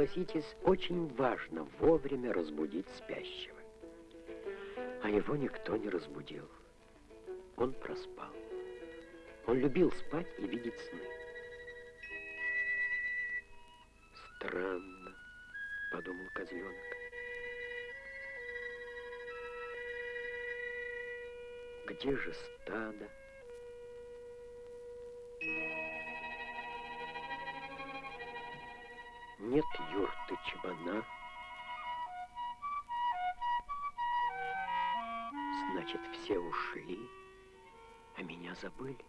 согласитесь, очень важно вовремя разбудить спящего. А его никто не разбудил. Он проспал. Он любил спать и видеть сны. Странно, подумал козленок. Где же стадо? Нет юрты чебана. Значит, все ушли, а меня забыли.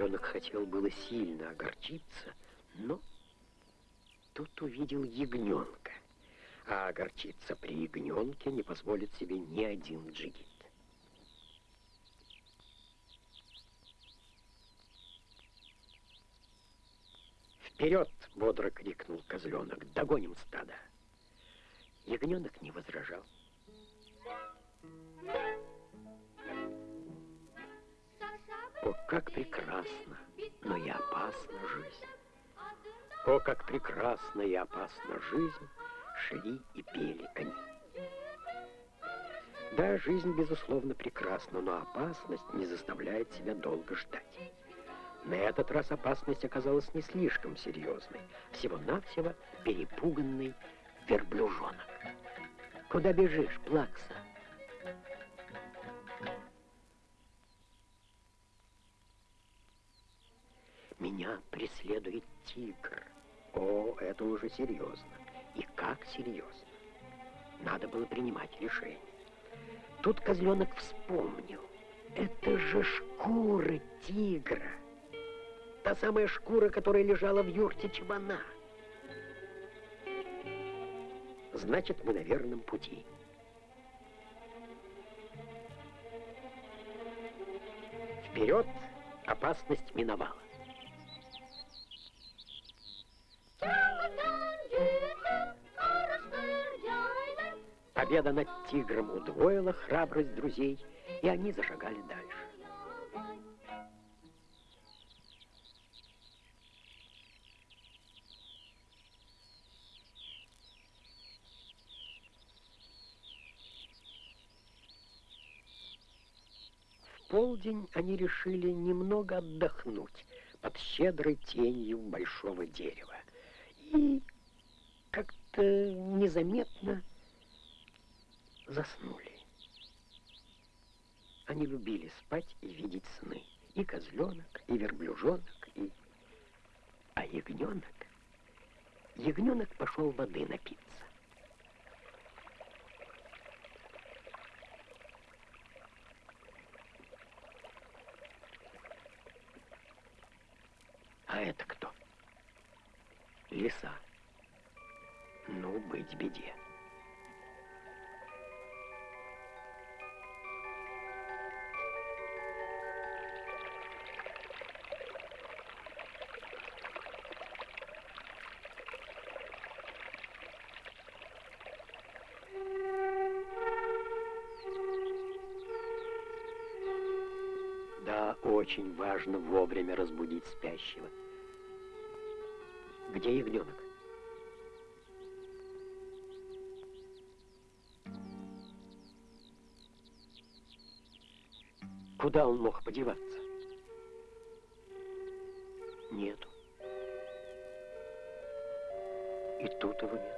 Козленок хотел было сильно огорчиться, но тут увидел ягненка. А огорчиться при ягненке не позволит себе ни один джигит. «Вперед!» — бодро крикнул козленок. «Догоним стадо!» Ягненок не возражал. Как прекрасна, но и опасна жизнь! О, как прекрасна и опасна жизнь, шли и пели они. Да, жизнь, безусловно, прекрасна, но опасность не заставляет себя долго ждать. На этот раз опасность оказалась не слишком серьезной. Всего-навсего перепуганный верблюжонок. Куда бежишь, Плакса? Меня преследует тигр. О, это уже серьезно. И как серьезно. Надо было принимать решение. Тут козленок вспомнил. Это же шкура тигра. Та самая шкура, которая лежала в юрте чебана. Значит, мы на верном пути. Вперед опасность миновала. Победа над тигром удвоила храбрость друзей, и они зашагали дальше. В полдень они решили немного отдохнуть под щедрой тенью большого дерева. И как-то незаметно заснули. Они любили спать и видеть сны. И козленок, и верблюжонок, и... А ягненок... Ягненок пошел воды напиться. А это кто? Лиса. Ну, быть беде. Очень важно вовремя разбудить спящего. Где ягненок? Куда он мог подеваться? Нету. И тут его нет.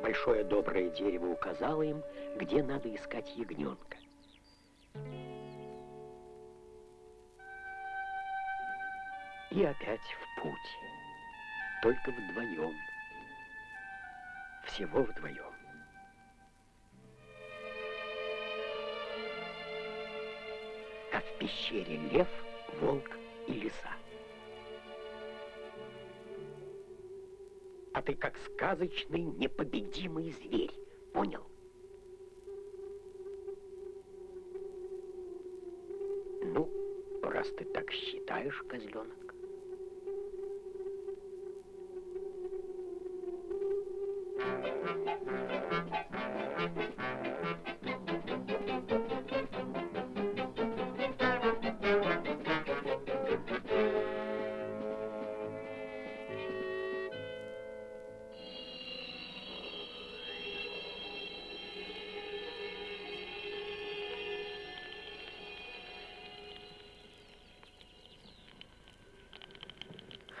Большое доброе дерево указало им, где надо искать ягненка. И опять в путь. Только вдвоем. Всего вдвоем. как в пещере лев, волк и лиса. А ты как сказочный непобедимый зверь, понял? Ну, раз ты так считаешь, козленок,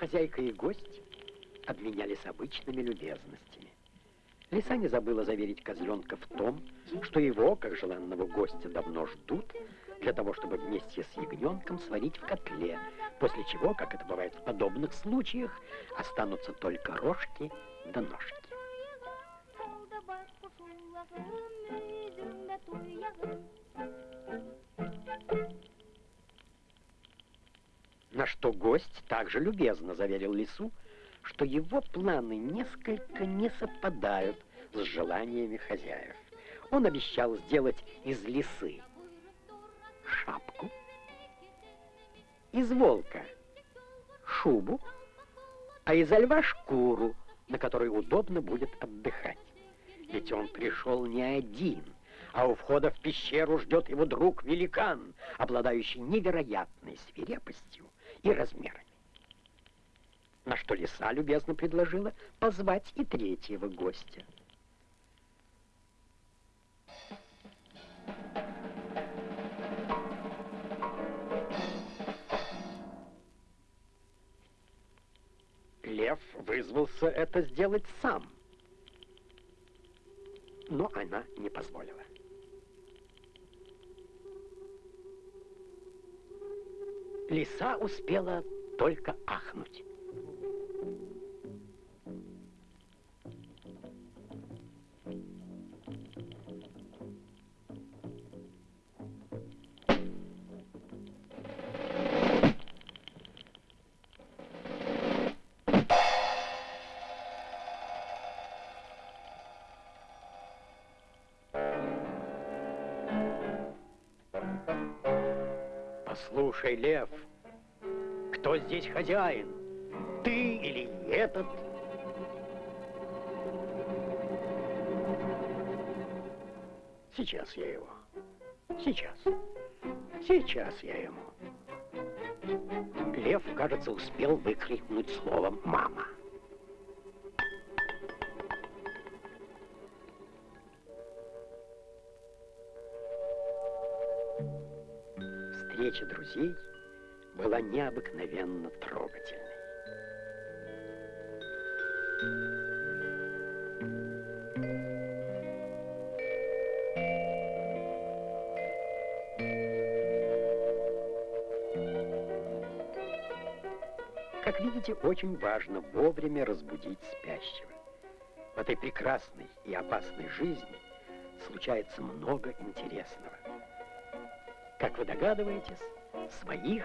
Хозяйка и гость обменялись обычными любезностями. Лиса не забыла заверить козленка в том, что его, как желанного гостя, давно ждут, для того, чтобы вместе с ягненком сварить в котле, после чего, как это бывает в подобных случаях, останутся только рожки да ножки. На что гость также любезно заверил лису, что его планы несколько не совпадают с желаниями хозяев. Он обещал сделать из лисы шапку, из волка шубу, а из льва шкуру, на которой удобно будет отдыхать. Ведь он пришел не один, а у входа в пещеру ждет его друг-великан, обладающий невероятной свирепостью и размерами. На что лиса любезно предложила позвать и третьего гостя. Лев вызвался это сделать сам, но она не позволила. Лиса успела только ахнуть. Послушай, лев, кто здесь хозяин? Ты или этот? Сейчас я его. Сейчас. Сейчас я ему. Лев, кажется, успел выкрикнуть словом «мама». Встреча друзей была необыкновенно трогательной. Как видите, очень важно вовремя разбудить спящего. В этой прекрасной и опасной жизни случается много интересного. Как вы догадываетесь, своих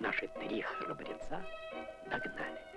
наши три храбреца догнали.